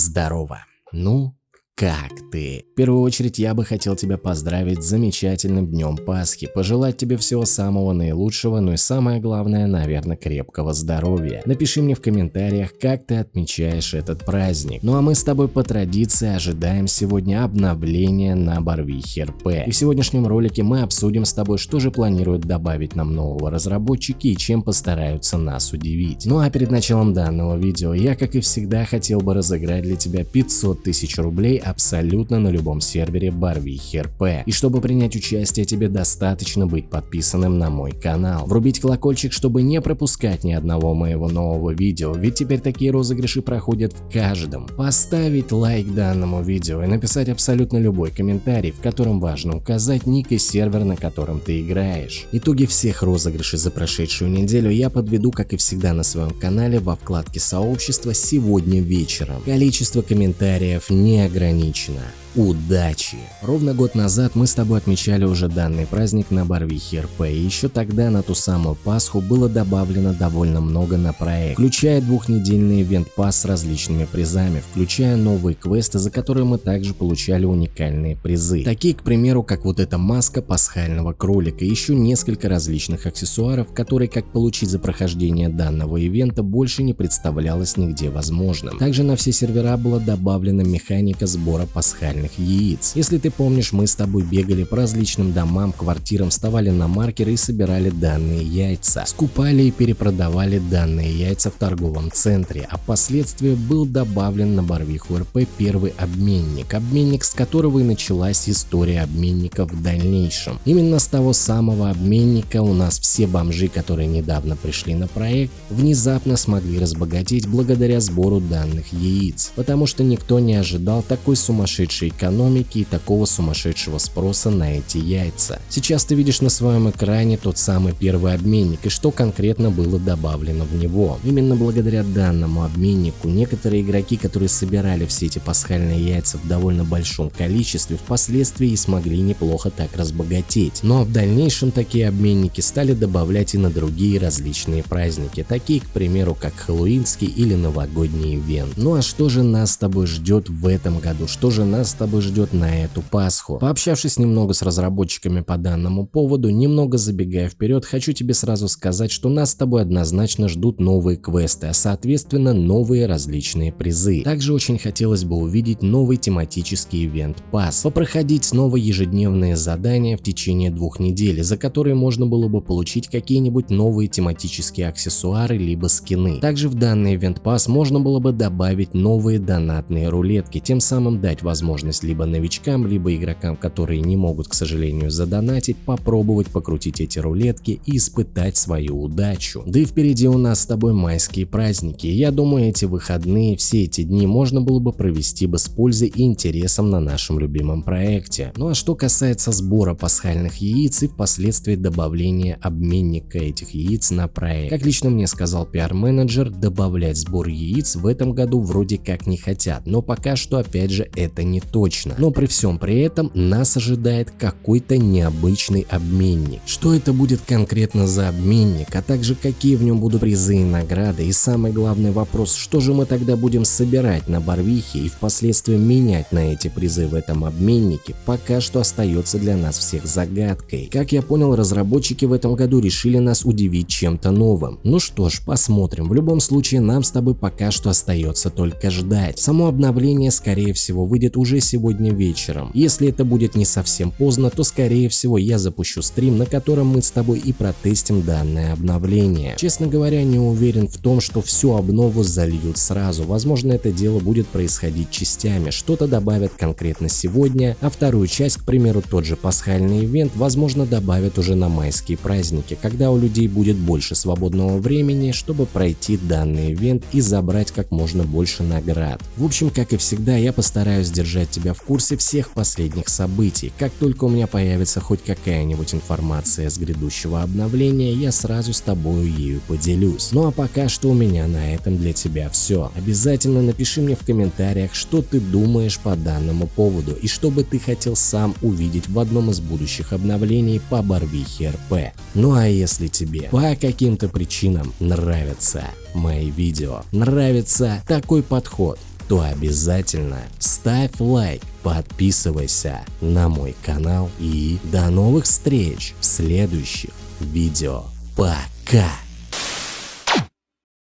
здорово. Ну, как ты? В первую очередь я бы хотел тебя поздравить с замечательным днем Пасхи, пожелать тебе всего самого наилучшего, ну и самое главное, наверное, крепкого здоровья. Напиши мне в комментариях, как ты отмечаешь этот праздник. Ну а мы с тобой по традиции ожидаем сегодня обновления на Барвихе РП. И в сегодняшнем ролике мы обсудим с тобой, что же планируют добавить нам нового разработчики и чем постараются нас удивить. Ну а перед началом данного видео я, как и всегда, хотел бы разыграть для тебя 500 тысяч рублей абсолютно на любом сервере Барвихи РП. И чтобы принять участие, тебе достаточно быть подписанным на мой канал. Врубить колокольчик, чтобы не пропускать ни одного моего нового видео, ведь теперь такие розыгрыши проходят в каждом. Поставить лайк данному видео и написать абсолютно любой комментарий, в котором важно указать ник и сервер, на котором ты играешь. Итоги всех розыгрышей за прошедшую неделю я подведу, как и всегда на своем канале во вкладке сообщества сегодня вечером. Количество комментариев не ограничено ограничено. Удачи! Ровно год назад мы с тобой отмечали уже данный праздник на Барвихе РП, и еще тогда на ту самую Пасху было добавлено довольно много на проект, включая двухнедельный ивент-пас с различными призами, включая новые квесты, за которые мы также получали уникальные призы. Такие, к примеру, как вот эта маска пасхального кролика и еще несколько различных аксессуаров, которые, как получить за прохождение данного ивента, больше не представлялось нигде возможным. Также на все сервера была добавлена механика сбора пасхальных натуральных яиц. Если ты помнишь, мы с тобой бегали по различным домам, квартирам, вставали на маркеры и собирали данные яйца. Скупали и перепродавали данные яйца в торговом центре, а впоследствии был добавлен на Барвиху РП первый обменник, обменник с которого и началась история обменников в дальнейшем. Именно с того самого обменника у нас все бомжи, которые недавно пришли на проект, внезапно смогли разбогатеть благодаря сбору данных яиц, потому что никто не ожидал такой сумасшедшей экономики и такого сумасшедшего спроса на эти яйца. Сейчас ты видишь на своем экране тот самый первый обменник и что конкретно было добавлено в него. Именно благодаря данному обменнику некоторые игроки, которые собирали все эти пасхальные яйца в довольно большом количестве, впоследствии смогли неплохо так разбогатеть. Но в дальнейшем такие обменники стали добавлять и на другие различные праздники, такие, к примеру, как Хэллоуинский или новогодний ивент. Ну а что же нас с тобой ждет в этом году? Что же нас тобой ждет на эту Пасху. Пообщавшись немного с разработчиками по данному поводу, немного забегая вперед, хочу тебе сразу сказать, что нас с тобой однозначно ждут новые квесты, а соответственно новые различные призы. Также очень хотелось бы увидеть новый тематический ивент Пас, попроходить снова ежедневные задания в течение двух недель, за которые можно было бы получить какие-нибудь новые тематические аксессуары либо скины. Также в данный ивент Пас можно было бы добавить новые донатные рулетки, тем самым дать возможность возможность либо новичкам, либо игрокам, которые не могут, к сожалению, задонатить, попробовать покрутить эти рулетки и испытать свою удачу. Да и впереди у нас с тобой майские праздники, я думаю, эти выходные, все эти дни можно было бы провести бы с пользой и интересом на нашем любимом проекте. Ну а что касается сбора пасхальных яиц и впоследствии добавления обменника этих яиц на проект. Как лично мне сказал пиар-менеджер, добавлять сбор яиц в этом году вроде как не хотят, но пока что опять же это не то точно. Но при всем при этом нас ожидает какой-то необычный обменник. Что это будет конкретно за обменник, а также какие в нем будут призы и награды. И самый главный вопрос, что же мы тогда будем собирать на Барвихе и впоследствии менять на эти призы в этом обменнике, пока что остается для нас всех загадкой. Как я понял, разработчики в этом году решили нас удивить чем-то новым. Ну что ж, посмотрим. В любом случае, нам с тобой пока что остается только ждать. Само обновление, скорее всего, выйдет уже сегодня вечером. Если это будет не совсем поздно, то скорее всего я запущу стрим, на котором мы с тобой и протестим данное обновление. Честно говоря, не уверен в том, что всю обнову зальют сразу. Возможно, это дело будет происходить частями. Что-то добавят конкретно сегодня, а вторую часть, к примеру, тот же пасхальный ивент, возможно, добавят уже на майские праздники, когда у людей будет больше свободного времени, чтобы пройти данный ивент и забрать как можно больше наград. В общем, как и всегда, я постараюсь держать тебя в курсе всех последних событий. Как только у меня появится хоть какая-нибудь информация с грядущего обновления, я сразу с тобою ею поделюсь. Ну а пока что у меня на этом для тебя все. Обязательно напиши мне в комментариях, что ты думаешь по данному поводу и что бы ты хотел сам увидеть в одном из будущих обновлений по Барвихе РП. Ну а если тебе по каким-то причинам нравятся мои видео, нравится такой подход, то обязательно ставь лайк, подписывайся на мой канал и до новых встреч в следующих видео. Пока!